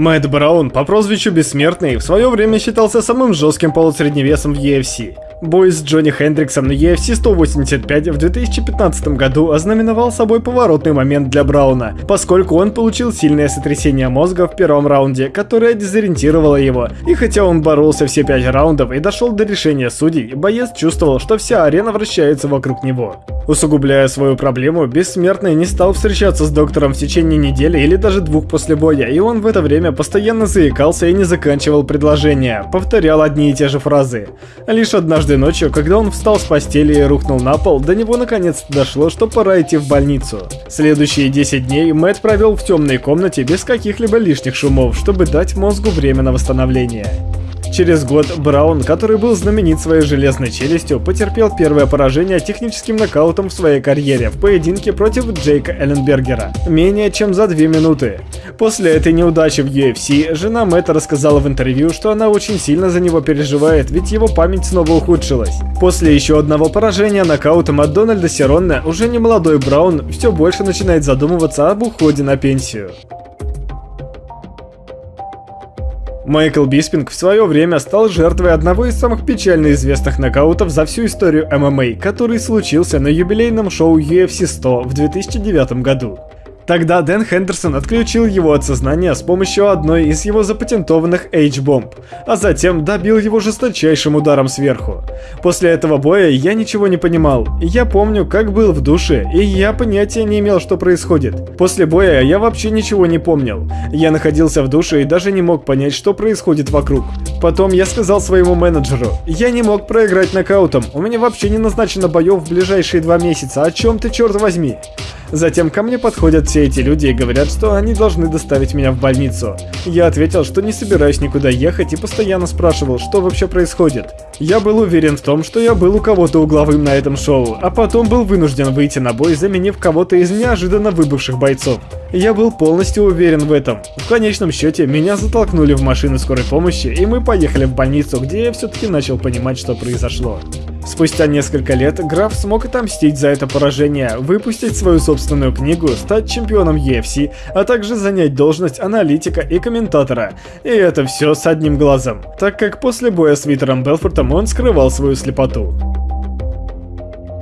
Мэтт Браун по прозвищу Бессмертный в свое время считался самым жестким полусредневесом в UFC. Бой с Джонни Хендриксом на UFC 185 в 2015 году ознаменовал собой поворотный момент для Брауна, поскольку он получил сильное сотрясение мозга в первом раунде, которое дезориентировало его. И хотя он боролся все пять раундов и дошел до решения судей, боец чувствовал, что вся арена вращается вокруг него. Усугубляя свою проблему, Бессмертный не стал встречаться с доктором в течение недели или даже двух после боя, и он в это время постоянно заикался и не заканчивал предложения, повторял одни и те же фразы. Лишь однажды Однажды ночью, когда он встал с постели и рухнул на пол, до него наконец дошло, что пора идти в больницу. Следующие 10 дней Мэтт провел в темной комнате без каких-либо лишних шумов, чтобы дать мозгу время на восстановление. Через год Браун, который был знаменит своей железной челюстью, потерпел первое поражение техническим нокаутом в своей карьере в поединке против Джейка Элленбергера, менее чем за две минуты. После этой неудачи в UFC, жена Мэтта рассказала в интервью, что она очень сильно за него переживает, ведь его память снова ухудшилась. После еще одного поражения нокаутом от Дональда Серонна, уже не молодой Браун все больше начинает задумываться об уходе на пенсию. Майкл Биспинг в свое время стал жертвой одного из самых печально известных нокаутов за всю историю ММА, который случился на юбилейном шоу UFC 100 в 2009 году. Тогда Дэн Хендерсон отключил его от сознания с помощью одной из его запатентованных H-бомб, а затем добил его жесточайшим ударом сверху. После этого боя я ничего не понимал. Я помню, как был в душе, и я понятия не имел, что происходит. После боя я вообще ничего не помнил. Я находился в душе и даже не мог понять, что происходит вокруг. Потом я сказал своему менеджеру, я не мог проиграть нокаутом, у меня вообще не назначено боев в ближайшие два месяца, о чем ты черт возьми? Затем ко мне подходят все эти люди и говорят, что они должны доставить меня в больницу. Я ответил, что не собираюсь никуда ехать и постоянно спрашивал, что вообще происходит. Я был уверен в том, что я был у кого-то угловым на этом шоу, а потом был вынужден выйти на бой, заменив кого-то из неожиданно выбывших бойцов. Я был полностью уверен в этом. В конечном счете, меня затолкнули в машину скорой помощи, и мы поехали в больницу, где я все-таки начал понимать, что произошло. Спустя несколько лет граф смог отомстить за это поражение, выпустить свою собственную книгу, стать чемпионом UFC, а также занять должность аналитика и комментатора. И это все с одним глазом, так как после боя с Витером Белфортом он скрывал свою слепоту.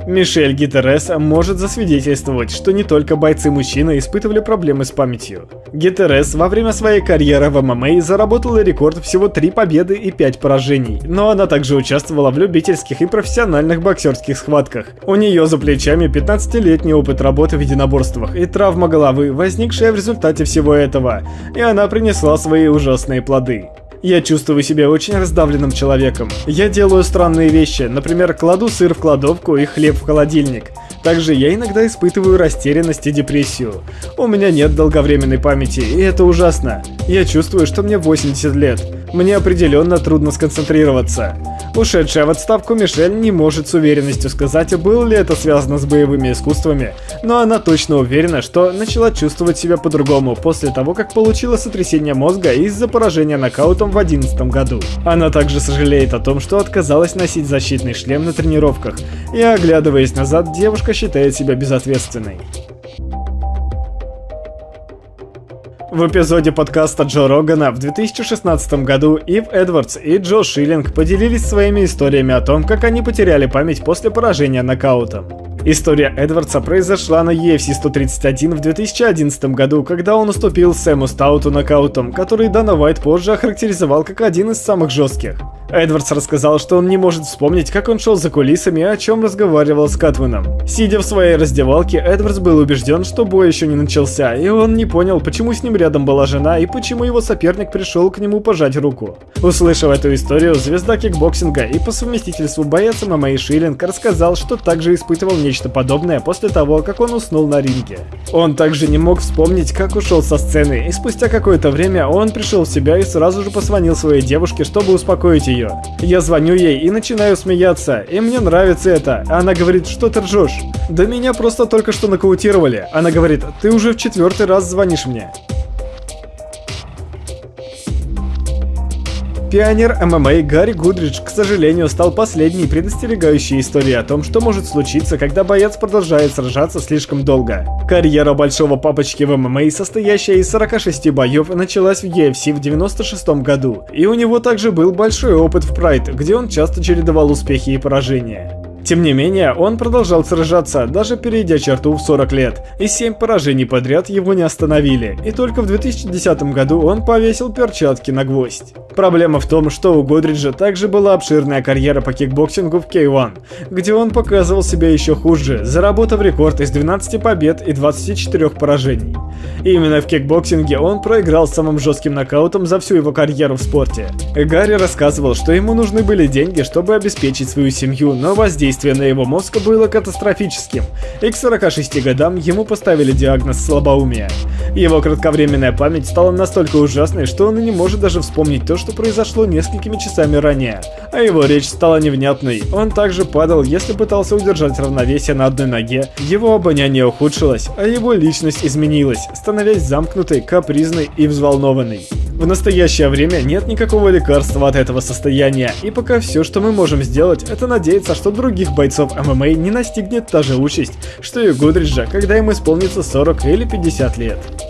Мишель Гитерес может засвидетельствовать, что не только бойцы-мужчины испытывали проблемы с памятью. Гитерес во время своей карьеры в ММА заработала рекорд всего 3 победы и 5 поражений, но она также участвовала в любительских и профессиональных боксерских схватках. У нее за плечами 15-летний опыт работы в единоборствах и травма головы, возникшая в результате всего этого, и она принесла свои ужасные плоды. Я чувствую себя очень раздавленным человеком. Я делаю странные вещи, например, кладу сыр в кладовку и хлеб в холодильник. Также я иногда испытываю растерянность и депрессию. У меня нет долговременной памяти, и это ужасно. Я чувствую, что мне 80 лет. Мне определенно трудно сконцентрироваться. Ушедшая в отставку Мишель не может с уверенностью сказать, было ли это связано с боевыми искусствами, но она точно уверена, что начала чувствовать себя по-другому после того, как получила сотрясение мозга из-за поражения нокаутом в 2011 году. Она также сожалеет о том, что отказалась носить защитный шлем на тренировках, и оглядываясь назад, девушка считает себя безответственной. В эпизоде подкаста Джо Рогана в 2016 году Ив Эдвардс и Джо Шиллинг поделились своими историями о том, как они потеряли память после поражения нокаутом. История Эдвардса произошла на UFC 131 в 2011 году, когда он уступил Сэму Стауту нокаутом, который Дана Уайт позже охарактеризовал как один из самых жестких. Эдвардс рассказал, что он не может вспомнить, как он шел за кулисами и о чем разговаривал с катменом. Сидя в своей раздевалке, Эдвардс был убежден, что бой еще не начался, и он не понял, почему с ним рядом была жена и почему его соперник пришел к нему пожать руку. Услышав эту историю, звезда кикбоксинга и по совместительству боец ММА Шиллинг рассказал, что также испытывал нечто подобное после того, как он уснул на ринге. Он также не мог вспомнить, как ушел со сцены, и спустя какое-то время он пришел в себя и сразу же позвонил своей девушке, чтобы успокоить ее ее. Я звоню ей и начинаю смеяться, и мне нравится это. Она говорит, что ты ржешь? Да меня просто только что нокаутировали. Она говорит, ты уже в четвертый раз звонишь мне. Пионер ММА Гарри Гудридж, к сожалению, стал последней предостерегающей историей о том, что может случиться, когда боец продолжает сражаться слишком долго. Карьера большого папочки в ММА, состоящая из 46 боев, началась в UFC в 96 году, и у него также был большой опыт в Прайд, где он часто чередовал успехи и поражения. Тем не менее, он продолжал сражаться, даже перейдя черту в 40 лет, и 7 поражений подряд его не остановили, и только в 2010 году он повесил перчатки на гвоздь. Проблема в том, что у Годриджа также была обширная карьера по кикбоксингу в K1, где он показывал себя еще хуже, заработав рекорд из 12 побед и 24 поражений. Именно в кикбоксинге он проиграл самым жестким нокаутом за всю его карьеру в спорте. Гарри рассказывал, что ему нужны были деньги, чтобы обеспечить свою семью, но Воздействие на его мозг было катастрофическим, и к 46 годам ему поставили диагноз слабоумия. Его кратковременная память стала настолько ужасной, что он и не может даже вспомнить то, что произошло несколькими часами ранее. А его речь стала невнятной, он также падал, если пытался удержать равновесие на одной ноге, его обоняние ухудшилось, а его личность изменилась, становясь замкнутой, капризной и взволнованной. В настоящее время нет никакого лекарства от этого состояния, и пока все, что мы можем сделать, это надеяться, что других бойцов ММА не настигнет та же участь, что и Гудриджа, когда им исполнится 40 или 50 лет.